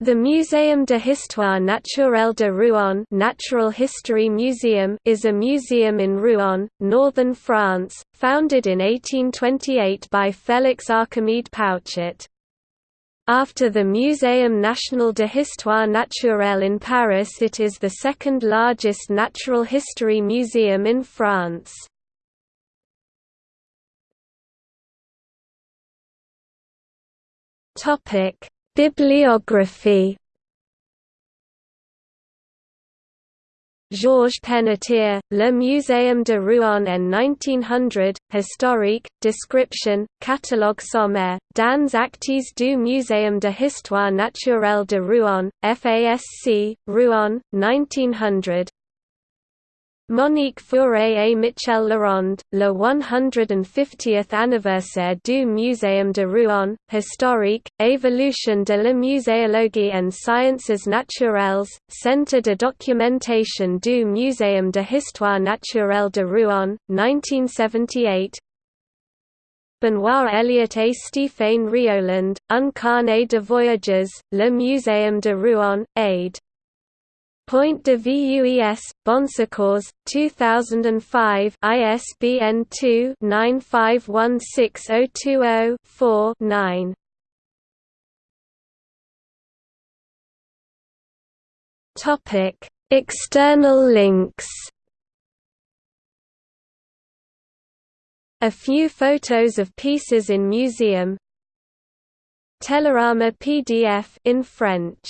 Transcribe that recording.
The Muséum de Histoire Naturelle de Rouen Natural History Museum is a museum in Rouen, northern France, founded in 1828 by Félix Archimede Pouchet. After the Muséum National de Histoire Naturelle in Paris it is the second largest natural history museum in France. Topic Bibliography. Georges Pennetier, Le Muséum de Rouen en 1900, Historique, Description, Catalogue sommaire, dans actes du Muséum de Histoire Naturelle de Rouen, FASC, Rouen, 1900 Monique Faure et Michel Leronde, le 150th anniversaire du Muséum de Rouen, historique, évolution de la muséologie en sciences naturelles, Centre de documentation du Muséum de histoire naturelle de Rouen, 1978 Benoît Elliott et Stéphane Rioland, Un de voyages, le Muséum de Rouen, aide Point de VUES, Bonsecours, 2005 ISBN 2-95160204-9 External links. A few photos of pieces in museum. Telerama PDF in French